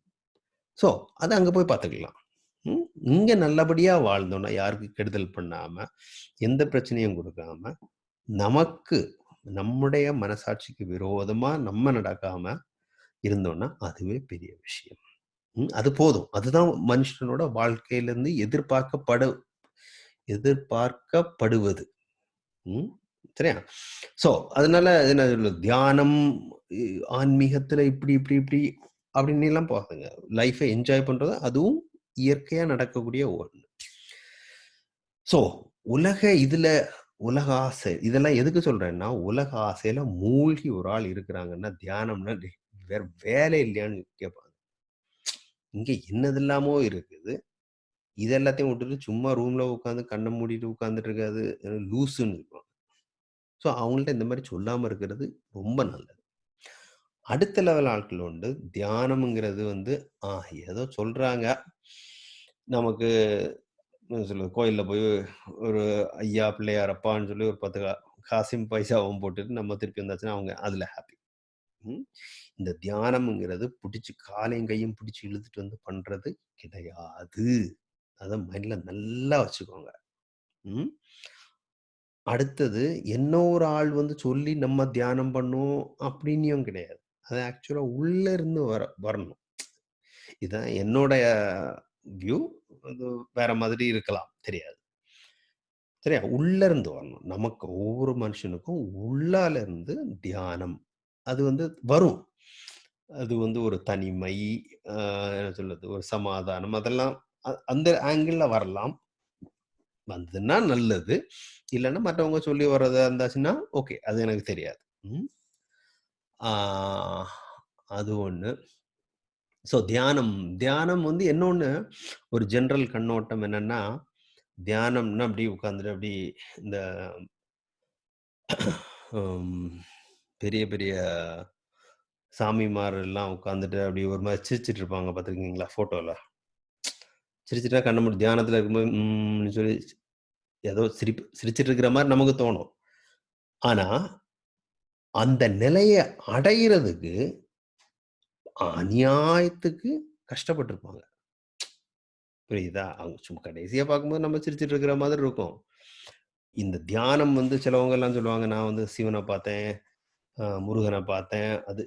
ஸோ, அதை அங்கே போய் பார்த்துக்கலாம். ம். நல்லபடியாக நல்லபடியா வாழ்ந்தோம்னா, யாருக்கு கெடுதல் பண்ணாமல் எந்த பிரச்சனையும் கொடுக்காம நமக்கு நம்முடைய மனசாட்சிக்கு விரோதமா நம்ம நடக்காம இருந்தோம்னா, அதுவே பெரிய விஷயம். அது போதும். அதுதான் மனுஷனோட வாழ்க்கையிலிருந்து எதிர்பார்க்கப்படு எதிர்பார்க்கப்படுவது. ம். சரியா? ஸோ, அதனால என்ன தியானம், ஆன்மீகத்தில் ஆன்மீகத்துல இப்படி, இப்படி, இப்படி அப்படின்னுலாம் பார்த்துங்க லைஃபை என்ஜாய் பண்றது அதுவும் இயற்கையா நடக்கக்கூடிய ஒன்று ஸோ, உலக இதுல உலக ஆசை இதெல்லாம் எதுக்கு சொல்றேன்னா, உலக ஆசையில மூழ்கி ஒரு ஆள் இருக்கிறாங்கன்னா, தியானம்னா வேற வேலை இல்லையான்னு கேட்பாங்க. இங்க என்னதெல்லாமோ இருக்குது. இது எல்லாத்தையும் விட்டுட்டு சும்மா ரூம்ல உட்காந்து கண்ணை மூடிட்டு உட்காந்துட்டு இருக்காது லூசுன்னு சொல்லுவாங்க. ஸோ, அவங்கள்ட்ட இந்த மாதிரி சொல்லாம இருக்கிறது ரொம்ப நல்லது. அடுத்த லெவல் ஆட்கள் உண்டு. தியானம்ங்கிறது வந்து, ஆஹ் ஏதோ சொல்றாங்க. நமக்கு சொல்லுது கோயிலில் போய் ஒரு ஐயா, பிள்ளையார் அப்பான்னு சொல்லி ஒரு 10 கா பைசாவும் போட்டுட்டு நம்ம திருப்பி வந்தாச்சுன்னா, அவங்க அதில் ஹாப்பி. ம். இந்த தியானம்ங்கிறது பிடிச்சி காலையும் கையும் பிடிச்சி இழுத்துட்டு வந்து பண்றது கிடையாது. அதை மைண்ட்ல நல்லா வச்சுக்கோங்க. ம். அடுத்தது என்ன ஒரு ஆள் வந்து சொல்லி நம்ம தியானம் பண்ணுவோம் அப்படின்னும் கிடையாது. அது ஆக்சுவலாக உள்ளே இருந்து வர வரணும். இதுதான் என்னோடைய வியூ. அது வேற மாதிரி இருக்கலாம். தெரியாது. சரியா? உள்ள இருந்து வரணும். நமக்கு ஒவ்வொரு மனுஷனுக்கும் உள்ளால இருந்து தியானம். அது வந்து வரும். அது வந்து ஒரு தனிமை, என்ன சொல்றது? ஒரு சமாதானம் அதெல்லாம் அந்த ஆங்கிள் வரலாம். வந்ததுன்னா நல்லது. இல்லைன்னா மற்றவங்க சொல்லி வர்றதா இருந்தாச்சுன்னா, ஓகே. அது எனக்கு தெரியாது. ம். அது ஒன்று ஸோ தியானம் தியானம் வந்து இன்னொன்னு ஒரு ஜென்ரல் கண்ணோட்டம் என்னன்னா, தியானம்னா அப்படியே உட்காந்துட்டு அப்படி இந்த பெரிய பெரிய சாமிமார் எல்லாம் உட்காந்துட்டு அப்படி ஒரு மாதிரி சிரிச்சிட்டு இருப்பாங்க பார்த்துருக்கீங்களா? ஃபோட்டோவில் சிரிச்சுட்டா கண்ண மூடி தியானத்தில் இருக்கும்போது சொல்லி ஏதோ சிரிப்பு சிரிச்சிட்டு இருக்கிற மாதிரி நமக்கு தோணும். ஆனால் அந்த நிலைய அடையிறதுக்கு அநியாயத்துக்கு கஷ்டப்பட்டிருப்பாங்க புரியுதா? அவங்க சும்மா கடைசியா பார்க்கும்போது நம்ம சிரிச்சிட்டு இருக்கிற மாதிரி இருக்கும். இந்த தியானம் வந்து சிலவங்க எல்லாம் சொல்லுவாங்க, நான் வந்து சிவனை பார்த்தேன், முருகனை பார்த்தேன். அது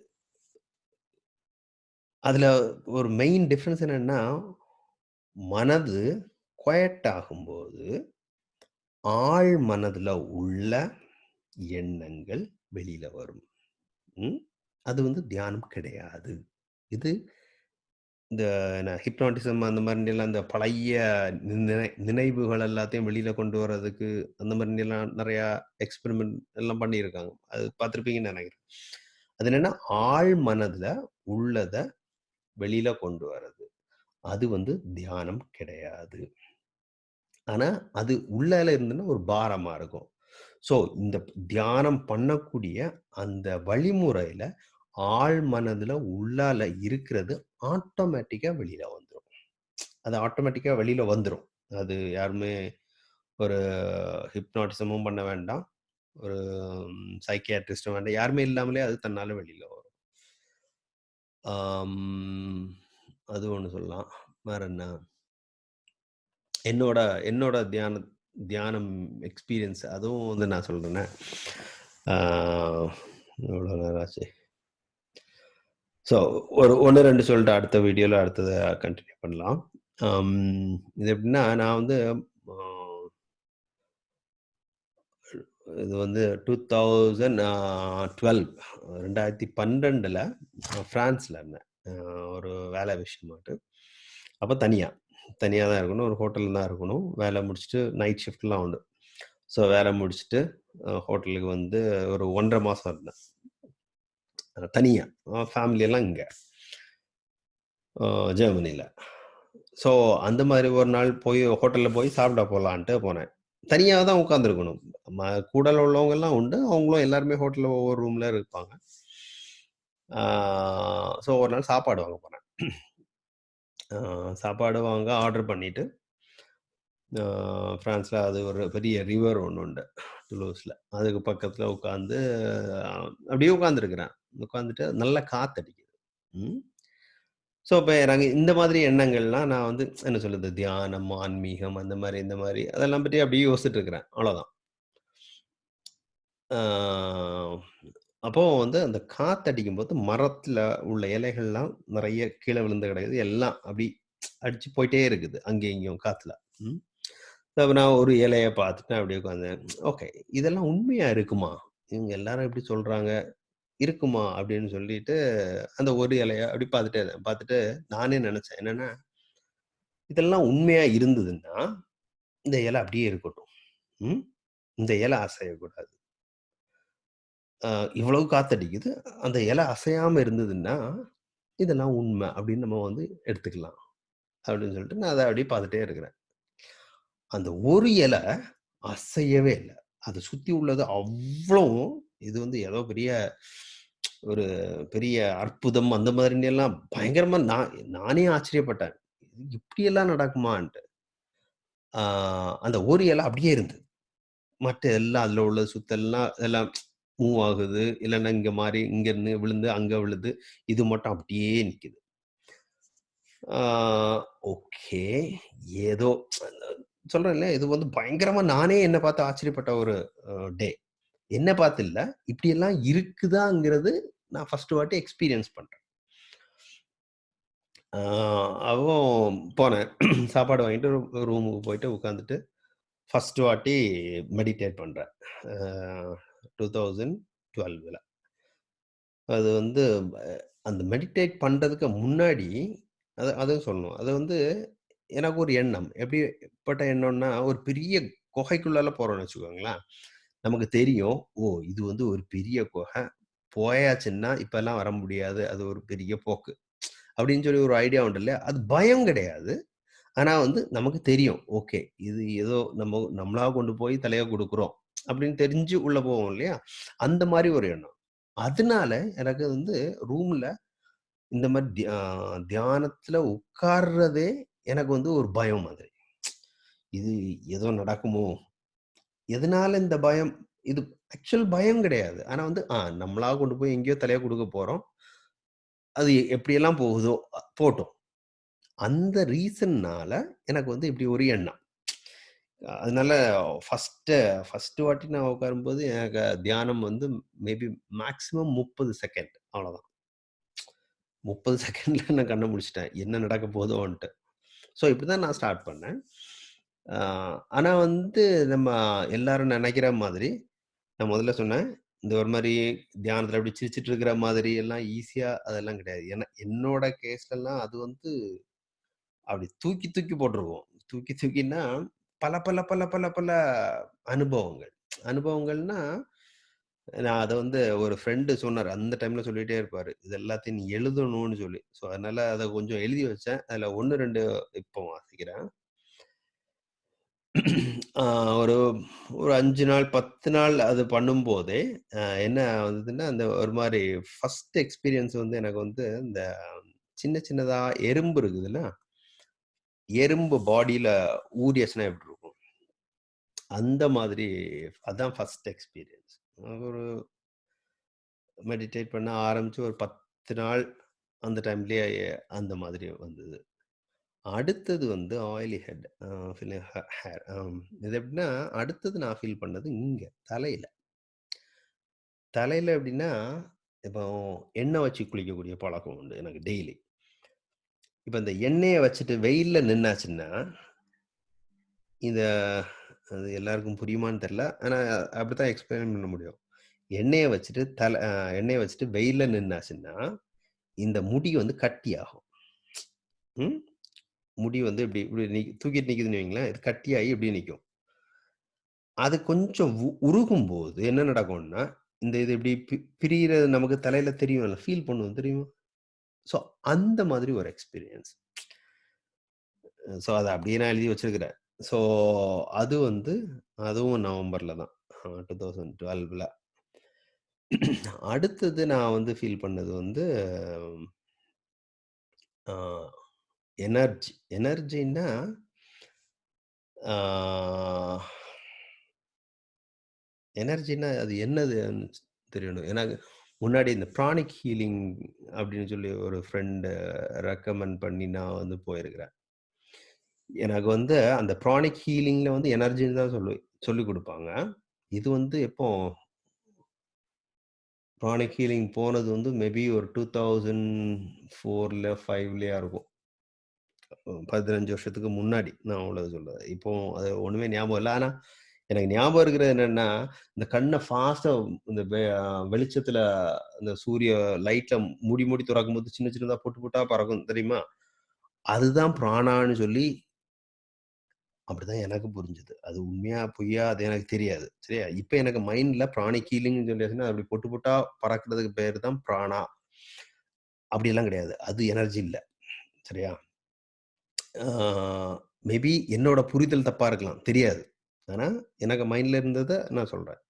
அதுல ஒரு மெயின் டிஃப்ரென்ஸ் என்னன்னா, மனது குயட் ஆகும்போது, ஆழ் மனதுல உள்ள எண்ணங்கள் வெளியில வரும். ம். அது வந்து தியானம் கிடையாது. இது இந்த ஹிப்னாட்டிசம் அந்த மாதிரிலாம் இந்த பழைய நினை நினைவுகள் எல்லாத்தையும் வெளியில கொண்டு வர்றதுக்கு அந்த மாதிரிலாம் நிறையா எக்ஸ்பெரிமெண்ட் எல்லாம் பண்ணியிருக்காங்க. அது பார்த்துருப்பீங்கன்னு நினைக்கிறேன் அது என்னன்னா, ஆழ் மனதுல உள்ளத வெளியில கொண்டு வர்றது. அது வந்து தியானம் கிடையாது. ஆனா, அது உள்ளால இருந்துன்னா ஒரு பாரமா இருக்கும். ஸோ, இந்த தியானம் பண்ணக்கூடிய அந்த வழிமுறையில ஆழ் மனதுல உள்ளால இருக்கிறது ஆட்டோமேட்டிக்கா வெளியில வந்துடும் அது ஆட்டோமேட்டிக்கா வெளியில வந்துடும் அது யாருமே ஒரு ஹிப்னாட்டிசமும் பண்ண வேண்டாம். ஒரு சைக்கியாட்ரிஸ்டும் வேண்டாம். யாருமே இல்லாமலே அது தன்னால வெளியில வரும். அது ஒண்ணு சொல்லலாம். வேற என்ன? என்னோட என்னோட தியான தியானம் எக்ஸ்பீரியன்ஸ் அதுவும் வந்து நான் சொல்றேனே. எவ்வளோ நேரம் ஆச்சு? ஸோ ஒரு 1, 2 சொல்லிட்டு அடுத்த வீடியோவில் அடுத்தத கண்டினியூ பண்ணலாம். Um, இது எப்படின்னா, நான் வந்து இது வந்து டூ தௌசண்ட் டுவெல் ரெண்டாயிரத்தி பன்னெண்டில் ஃப்ரான்ஸில் இருந்தேன். ஒரு வேலை விஷயமாட்டு. அப்போ தனியாக தனியாக தான் இருக்கணும். ஒரு ஹோட்டலில் தான் இருக்கணும். வேலை முடிச்சுட்டு நைட் ஷிஃப்ட்லாம் உண்டு. ஸோ வேலை முடிச்சுட்டு ஹோட்டலுக்கு வந்து ஒரு ஒன்றரை மாதம் இருந்தேன். தனியாக தனியா. இங்கே ஜெர்மனியில் இங்க. ஸோ அந்த மாதிரி ஒரு நாள் போய் ஹோட்டலில் போய் சாப்பிட போகலான்ட்டு போனேன். தனியாக தான் உட்காந்துருக்கணும். ம கூட உள்ளவங்கலாம் உண்டு. அவங்களும் எல்லாருமே ஹோட்டலில் ஒவ்வொரு ரூம்ல இருப்பாங்க. ஸோ ஒரு நாள் சாப்பாடு வாங்க போனேன். சாப்பாடு வாங்க ஆர்டர் பண்ணிட்டு ஃப்ரான்ஸில் அது ஒரு பெரிய ரிவர் ஒன்று உண்டு. டுலூஸ்ல. அதுக்கு பக்கத்தில் உட்காந்து அப்படியே உட்காந்துருக்குறேன் உட்காந்துட்டு நல்ல காத்தடிக்குது. ம். ஸோ இப்போ நாங்கள் இந்த மாதிரி எண்ணங்கள்லாம் நான் வந்து என்ன சொல்றது? தியானம், ஆன்மீகம் அந்த மாதிரி இந்த மாதிரி அதெல்லாம் பற்றி அப்படியே யோசிச்சுட்டு இருக்கிறேன். அவ்வளோதான். அப்போ வந்து அந்த காத்தடிக்கும்போது மரத்துல உள்ள இலைகள்லாம் நிறைய கீழே விழுந்து கிடையாது எல்லாம் அப்படி அடிச்சு போயிட்டே இருக்குது. அங்கேயும் இங்கேயும் காற்றுல ம். அப்ப நான் ஒரு இலையை பார்த்துட்டு அப்படியே உட்காந்தேன். ஓகே. இதெல்லாம் உண்மையா இருக்குமா? இவங்க எல்லாரும் எப்படி சொல்றாங்க. இருக்குமா? அப்படின்னு சொல்லிட்டு அந்த ஒரு இலைய அப்படி பார்த்துட்டே இருந்தேன். பார்த்துட்டு நானே நினைச்சேன் என்னன்னா, இதெல்லாம் உண்மையா இருந்ததுன்னா, இந்த இலை அப்படியே இருக்கட்டும். ம். இந்த இலை அசையக்கூடாது. இவ்வளவு காத்தடிக்குது. அந்த இலை அசையாம இருந்ததுன்னா, இதெல்லாம் உண்மை அப்படின்னு நம்ம வந்து எடுத்துக்கலாம். அப்படின்னு சொல்லிட்டு நான் அதை அப்படியே பார்த்துட்டே இருக்கிறேன். அந்த ஒரு இலை அசையவே இல்லை அதை சுற்றி உள்ளது அவ்வளோ இது வந்து ஏதோ பெரிய ஒரு பெரிய அற்புதம் அந்த மாதிரி எல்லாம் பயங்கரமா நான் நானே ஆச்சரியப்பட்டேன். இது இப்படியெல்லாம் நடக்குமான்ட்டு. அந்த ஓரியெல்லாம் அப்படியே இருந்தது. மற்ற எல்லாம் அதில் உள்ள சுத்தெல்லாம் எல்லாம் மூவ் ஆகுது. இல்லைன்னா இங்க மாறி இங்கருந்து விழுந்து அங்க விழுது. இது மட்டும் அப்படியே நிற்குது ஓகே. ஏதோ சொல்கிறேன்ல இது வந்து பயங்கரமா நானே என்னை பார்த்து ஆச்சரியப்பட்ட ஒரு டே. என்ன பார்த்து இல்லை இப்படியெல்லாம் இருக்குதாங்கிறது நான் ஃபர்ஸ்ட் வாட்டி எக்ஸ்பீரியன்ஸ் பண்ணுறேன் அவன் போனேன். சாப்பாடு வாங்கிட்டு ரூமுக்கு போயிட்டு உட்காந்துட்டு, ஃபர்ஸ்ட் வாட்டி மெடிடேட் பண்றேன். அ 2012ல. அது வந்து அந்த மெடிடேட் பண்ணுறதுக்கு முன்னாடி அது அதுவும் சொல்லணும். அது வந்து எனக்கு ஒரு எண்ணம். எப்படிப்பட்ட எண்ணம்னா, ஒரு பெரிய குகைக்குள்ளால போகிறோன்னு வச்சுக்கோங்களேன். நமக்கு தெரியும். ஓ! இது வந்து ஒரு பெரிய குகை. போயாச்சுன்னா, இப்பெல்லாம் வர முடியாது. அது ஒரு பெரிய போக்கு. அப்படின்னு சொல்லி ஒரு ஐடியா உண்டு இல்லையா? அது பயம் கிடையாது. ஆனால் வந்து நமக்கு தெரியும். ஓகே. இது ஏதோ நம்ம நம்மளா கொண்டு போய் தலையை கொடுக்குறோம் அப்படின்னு தெரிஞ்சு உள்ள போவோம் இல்லையா? அந்த மாதிரி ஒரு எண்ணம். அதனால எனக்கு வந்து ரூம்ல இந்த மாதிரி தியா தியானத்துல உட்கார்றதே எனக்கு வந்து ஒரு பயம் மாதிரி. இது ஏதோ நடக்குமோ? எதனால இந்த பயம்? இது ஆக்சுவல் பயம் கிடையாது. ஆனா வந்து ஆ நம்மளா கொண்டு போய் எங்கேயோ தலையா கொடுக்க போறோம். அது எப்படியெல்லாம் போகுதோ போட்டோம் போட்டும். அந்த ரீசன்னால எனக்கு வந்து இப்படி ஒரு எண்ணம். அதனால ஃபஸ்ட்டு ஃபஸ்ட்டு வாட்டி நான் உட்காரும்போது எனக்கு தியானம் வந்து மேபி மேக்ஸிமம் 30 செகண்ட் அவ்வளோதான். 30 செகண்ட்ல நான் கண்ணை முடிச்சிட்டேன் என்ன நடக்க போதோன்ட்டு. ஸோ இப்படி தான் நான் ஸ்டார்ட் பண்ணேன். ஆனால் ஆனா வந்து நம்ம எல்லாரும் நினைக்கிற மாதிரி, நான் முதல்ல சொன்னேன். இந்த ஒரு மாதிரி தியானத்துல அப்படி சிரிச்சிட்டு இருக்கிற மாதிரி எல்லாம் ஈஸியா அதெல்லாம் கிடையாது. ஏன்னா என்னோட கேஸ்லலாம் அது வந்து அப்படி தூக்கி தூக்கி போட்டிருவோம் தூக்கி தூக்கின்னா, பல பல பல பல பல அனுபவங்கள். அனுபவங்கள்னா, நான் அதை வந்து ஒரு ஃப்ரெண்டு சொன்னார் அந்த டைம்ல சொல்லிட்டே இருப்பாரு. இது எல்லாத்தையும் நீ எழுதணும்னு சொல்லி. ஸோ அதனால அதை கொஞ்சம் எழுதி வச்சேன். அதுல 1, 2 இப்போ வாசிக்கிறேன். ஒரு ஒரு அஞ்சு நாள், 10 நாள் அது பண்ணும்போதே, என்ன வந்ததுன்னா, அந்த ஒரு மாதிரி ஃபர்ஸ்ட் எக்ஸ்பீரியன்ஸ் வந்து எனக்கு வந்து இந்த சின்ன சின்னதா எறும்பு இருக்குதுல்ல, எறும்பு பாடியில ஊரியஸ்னா எப்படி இருக்கும்? அந்த மாதிரி அதான் ஃபர்ஸ்ட் எக்ஸ்பீரியன்ஸ். ஒரு மெடிடேட் பண்ண ஆரம்பிச்சு ஒரு 10 நாள் அந்த டைம்லயே அந்த மாதிரி வந்தது. அடுத்தது வந்து ஆயிலி ஹெட் ஃபில் ஹே ஹேர் இது எப்படின்னா, அடுத்தது நான் ஃபீல் பண்ணது இங்கே தலையில் தலையில் எப்படின்னா, இப்போ எண்ணெய் வச்சு குளிக்கக்கூடிய பழக்கம் உண்டு எனக்கு டெய்லி. இப்போ இந்த எண்ணெயை வச்சுட்டு வெயிலில் நின்னாச்சுன்னா, இந்த அது எல்லாருக்கும் புரியுமான்னு தெரில ஆனால் அப்படி தான் எக்ஸ்பிளைன் பண்ண முடியும். எண்ணெயை வச்சுட்டு தலை எண்ணெயை வச்சுட்டு வெயிலில் நின்னாச்சுன்னா, இந்த முடி வந்து கட்டியாகும். ம். முடி வந்து இப்படி இப்படி நி தூக்கிட்டு நிற்குதுன்னு வைங்களேன், இது கட்டியாகி இப்படி நிற்கும் அது கொஞ்சம் உ உருகும்போது என்ன நடக்கும்னா, இந்த இது இப்படி பி நமக்கு தலையில இல்லை ஃபீல் பண்ணுவோம் தெரியுமா? ஸோ அந்த மாதிரி ஒரு எக்ஸ்பீரியன்ஸ். ஸோ அதை அப்படியே நான் எழுதி வச்சிருக்கிறேன். ஸோ அது வந்து அதுவும் நவம்பர்ல தான். டூ தௌசண்ட் டுவெல்வில் அடுத்தது நான் வந்து ஃபீல் பண்ணது வந்து எனர்ஜி. எனர்ஜின்னா எனர்ஜின்னா அது என்னதுன்னு தெரியணும். ஏன்னா முன்னாடி இந்த ப்ராணிக் ஹீலிங் அப்படின்னு சொல்லி ஒரு ஃப்ரெண்டு ரெக்கமெண்ட் பண்ணி நான் வந்து போயிருக்கிறேன். எனக்கு வந்து அந்த ப்ராணிக் ஹீலிங்கில் வந்து எனர்ஜின்னு தான் சொல்லி சொல்லிக் கொடுப்பாங்க இது வந்து எப்போ ப்ராணிக் ஹீலிங் போனது வந்து மேபி ஒரு 2004ல 5லயா இருக்கும். 15 வருஷத்துக்கு முன்னாடி நான் உள்ளத சொல்றேன். இப்போ அது ஒண்ணுமே ஞாபகம் இல்லை ஆனா எனக்கு ஞாபகம் இருக்கிறது என்னன்னா, இந்த கண்ணை ஃபாஸ்டா இந்த வெ வெளிச்சத்துல இந்த சூரிய லைட்ல மூடி மூடி தொறக்கும்போது சின்ன சின்னதா பொட்டு போட்டா பறக்கும் தெரியுமா? அதுதான் பிராணான்னு சொல்லி அப்படிதான் எனக்கு புரிஞ்சது. அது உண்மையா, பொய்யா அது எனக்கு தெரியாது. சரியா? இப்ப எனக்கு மைண்ட்ல பிராணி கீலிங்னு சொல்லியாச்சுன்னா, அப்படி பொட்டு போட்டா பறக்கிறதுக்கு பேர் தான் பிராணா. அப்படியெல்லாம் கிடையாது. அது எனர்ஜி இல்லை சரியா? மேபி என்னோட புரிதல் தப்பாக இருக்கலாம். தெரியாது. ஆனால் எனக்கு மைண்டில் இருந்ததை நான் சொல்கிறேன்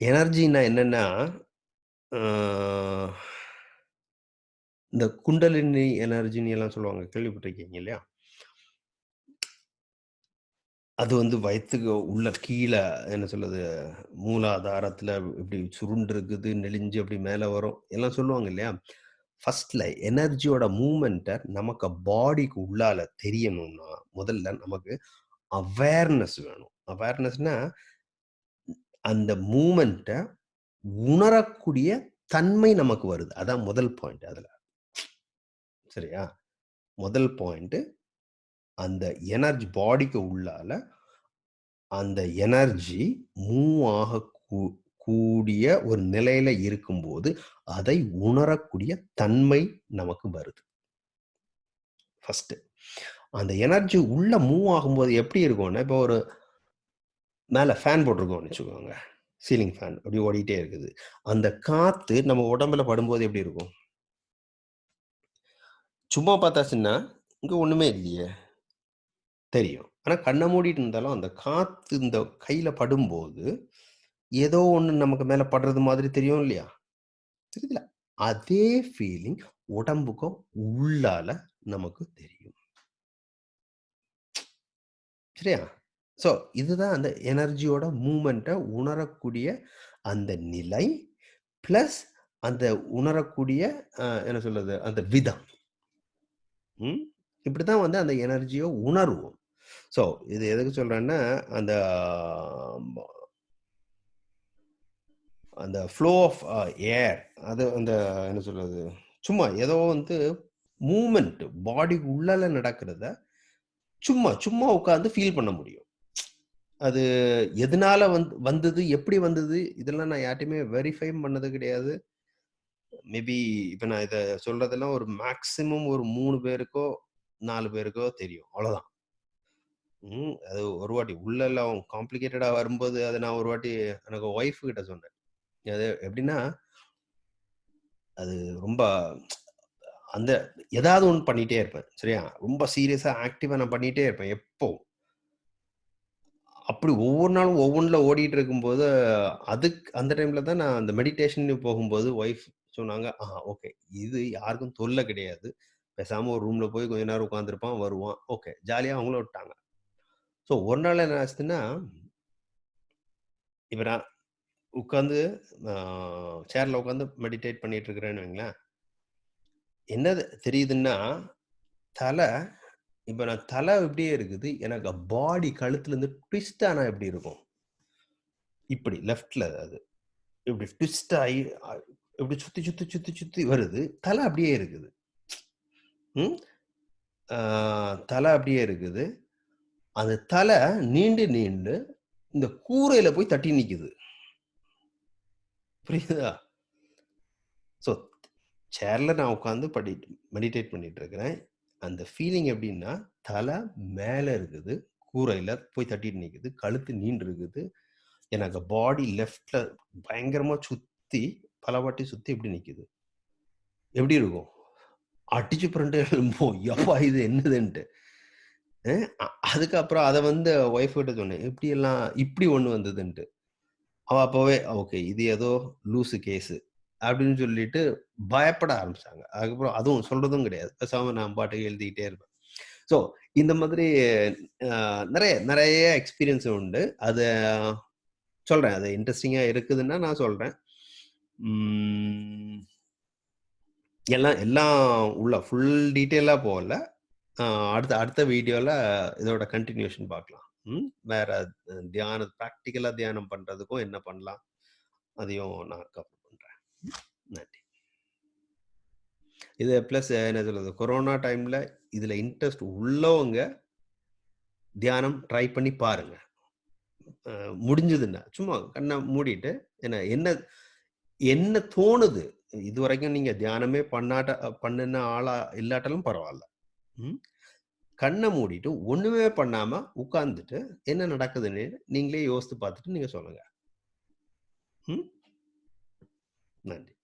எனர்ஜின்னா என்னென்னா இந்த குண்டலினி எனர்ஜின்னு எல்லாம் சொல்லுவாங்க. கேள்விப்பட்டிருக்கீங்க இல்லையா? அது வந்து வயத்துக்கு உள்ள கீழே என்ன சொல்லுது மூலாதாரத்தில் இப்படி சுருண்டு இருக்குது, நெளிஞ்சு அப்படி மேலே வரும். எல்லாம் சொல்லுவாங்க இல்லையா? ஃபர்ஸ்ட்ல எனர்ஜியோட மூமெண்ட்டை நமக்கு பாடிக்கு உள்ளால தெரியணும்னா, முதல்ல நமக்கு அவேர்னஸ் வேணும். அவேர்னஸ்னா அந்த மூமெண்ட்டை உணரக்கூடிய தன்மை நமக்கு வருது. அதான் முதல் பாயிண்ட் அதில் சரியா? முதல் பாயிண்ட்டு அந்த எனர்ஜி பாடிக்கு உள்ளால அந்த எனர்ஜி மூவ் ஆக கூ கூடிய ஒரு நிலையில இருக்கும்போது, அதை உணரக்கூடிய தன்மை நமக்கு வருது. ஃபர்ஸ்ட்டு. அந்த எனர்ஜி உள்ள மூவ் ஆகும்போது எப்படி இருக்கும்னா, இப்போ ஒரு மேலே ஃபேன் போட்டிருக்கோம்னு வச்சுக்கோங்க. சீலிங் ஃபேன் அப்படி ஓடிட்டே இருக்குது. அந்த காத்து நம்ம உடம்புல படும்போது எப்படி இருக்கும்? சும்மா பார்த்தாச்சுன்னா, இங்கே ஒன்றுமே இல்லையே! தெரியும். ஆனால் கண்ணை மூடிட்டு இருந்தாலும், அந்த காற்று இந்த கையில் படும்போது, ஏதோ ஒண்ணு நமக்கு மேல படுறது மாதிரி தெரியும் இல்லையா? தெரியுதுல? அதே ஃபீலிங் உடம்புக்கும் உள்ளால நமக்கு தெரியும். சரியா? ஸோ இதுதான் அந்த எனர்ஜியோட மூவ்மெண்ட்ட உணரக்கூடிய அந்த நிலை, பிளஸ் அந்த உணரக்கூடிய என்ன சொல்றது? அந்த விதம். ம். இப்படித்தான் வந்து அந்த எனர்ஜிய உணருவோம். ஸோ இது எதுக்கு சொல்றேன்னா, அந்த அந்த ஃப்ளோ ஆஃப் ஏர் அது அந்த என்ன சொல்றது? சும்மா ஏதோ வந்து மூமெண்ட் பாடிக்கு உள்ளால நடக்கிறத, சும்மா சும்மா உட்காந்து ஃபீல் பண்ண முடியும். அது எதனால வந்து வந்தது? எப்படி வந்தது? இதெல்லாம் நான் யார்ட்டையுமே வெரிஃபை பண்ணது கிடையாது. மேபி இப்போ நான் இதை சொல்றதெல்லாம் ஒரு மேக்ஸிமம் ஒரு மூணு பேருக்கோ, நாலு பேருக்கோ தெரியும். அவ்வளோதான். ம். அது ஒரு வாட்டி உள்ளலாம் காம்ப்ளிகேட்டடாக வரும்போது, அதை நான் ஒரு வாட்டி எனக்கு ஒய்ஃப் கிட்ட சொன்னேன். அது எப்படின்னா அது ரொம்ப அந்த ஏதாவது ஒன்று பண்ணிட்டே இருப்பேன். சரியா? ரொம்ப சீரியஸா, ஆக்டிவா நான் பண்ணிட்டே இருப்பேன். எப்போ அப்படி ஒவ்வொரு நாளும் ஒவ்வொன்றில் ஓடிட்டு இருக்கும்போது, அதுக்கு அந்த டைம்ல தான் நான் அந்த மெடிடேஷன் போகும்போது ஒய்ஃப் சொன்னாங்க, "ஆ ஓகே. இது யாருக்கும் தொல்லை கிடையாது. பேசாம ஒரு ரூம்ல போய் கொஞ்ச நேரம் உட்காந்துருப்பான் வருவான்." ஓகே. ஜாலியா அவங்களும் விட்டாங்க. ஸோ ஒரு நாள் என்ன ஆச்சுன்னா இப்ப நான் உட்காந்து சேர்ல உட்காந்து மெடிடேட் பண்ணிட்டு இருக்கிறேன்னு வைங்களேன். என்னது தெரியுதுன்னா, தலை இப்போ நான் தலை இப்படியே இருக்குது. எனக்கு பாடி கழுத்துலேருந்து ட்விஸ்ட் ஆனால் எப்படி இருக்கும்? இப்படி லெஃப்ட்ல அது. இப்படி ட்விஸ்ட் ஆகி இப்படி சுத்தி, சுத்தி, சுத்தி, சுத்தி வருது. தலை அப்படியே இருக்குது. ம். தலை அப்படியே இருக்குது. அந்த தலை நீண்டு, நீண்டு இந்த கூரையில போய் தட்டி நிற்குது புரியுதா? ஸோ சேர்ல நான் உட்காந்து படி மெடிடேட் பண்ணிட்டு இருக்கிறேன். அந்த ஃபீலிங் எப்படின்னா, தலை மேலே இருக்குது. கூரையில் போய் தட்டிட்டு நிற்குது கழுத்து நீண்டு இருக்குது. எனக்கு பாடி லெஃப்டில் பயங்கரமாக சுற்றி பல வாட்டி எப்படி இப்படி எப்படி இருக்கும்? அடிச்சு புரண்டு எழும்பும். இது என்னதுன்ட்டு. அதுக்கப்புறம் அதை வந்து ஒய்ஃப் கிட்ட சொன்னேன். இப்படியெல்லாம் இப்படி ஒன்று வந்ததுன்ட்டு. அவ அப்பவே ஓகே. இது ஏதோ லூசு கேஸு அப்படின்னு சொல்லிட்டு பயப்பட ஆரம்பிச்சாங்க. அதுக்கப்புறம் அதுவும் சொல்றதும் கிடையாது. பேசாம நான் பாட்டுக்கு எழுதிக்கிட்டே இருப்பேன். ஸோ இந்த மாதிரி நிறைய நிறைய எக்ஸ்பீரியன்ஸ் உண்டு. அது சொல்றேன். அது இன்ட்ரெஸ்டிங்காக இருக்குதுன்னா நான் சொல்றேன். எல்லாம் எல்லாம் உள்ள ஃபுல் டீட்டெயிலாக போகல. அடுத்த அடுத்த வீடியோவில் இதோட கண்டினியூஷன் பார்க்கலாம். ம். வேற தியானம் ப்ராக்டிக்கலாக தியானம் பண்றதுக்கும் என்ன பண்ணலாம்? அதையும் நான் கவர் பண்றேன். நன்றி. இது பிளஸ் என்ன சொல்றது? கொரோனா டைம்ல இதுல இன்ட்ரெஸ்ட் உள்ளவங்க தியானம் ட்ரை பண்ணி பாருங்க. முடிஞ்சதுன்னா, சும்மா கண்ணை மூடிட்டு என்ன என்ன என்ன தோணுது? இது வரைக்கும் நீங்க தியானமே பண்ணாட்ட பண்ணுன ஆளா இல்லாட்டாலும் பரவாயில்ல ம். கண்ணை மூடிட்டு ஒண்ணுமே பண்ணாம உட்கார்ந்துட்டு, என்ன நடக்குதுன்னு நீங்களே யோசித்து பார்த்துட்டு நீங்க சொல்லுங்க. ம். நன்றி.